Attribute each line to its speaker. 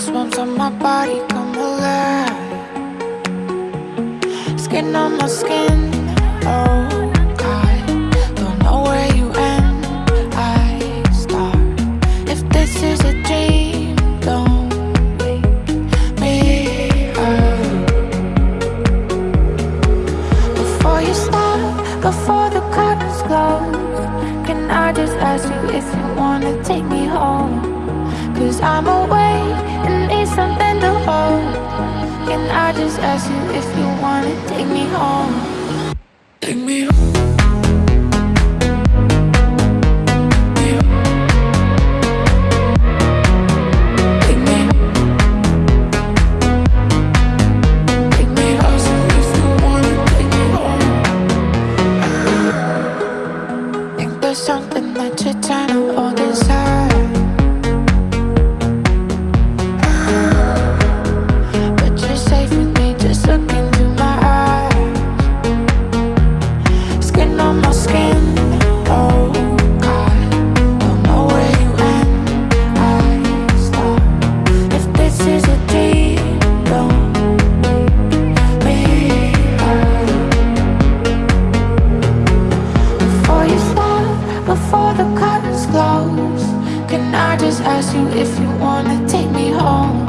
Speaker 1: Goosebumps on my body come alive Skin on my skin, oh God Don't know where you end, I start. If this is a dream, don't wake me up Before you stop, before the curtains close Can I just ask you if you wanna take me home? Cause I'm away if you wanna take me home? Take me home. Take me Take me home. If you wanna take me home. Think there's something that you're trying to hold inside just ask you if you wanna take me home.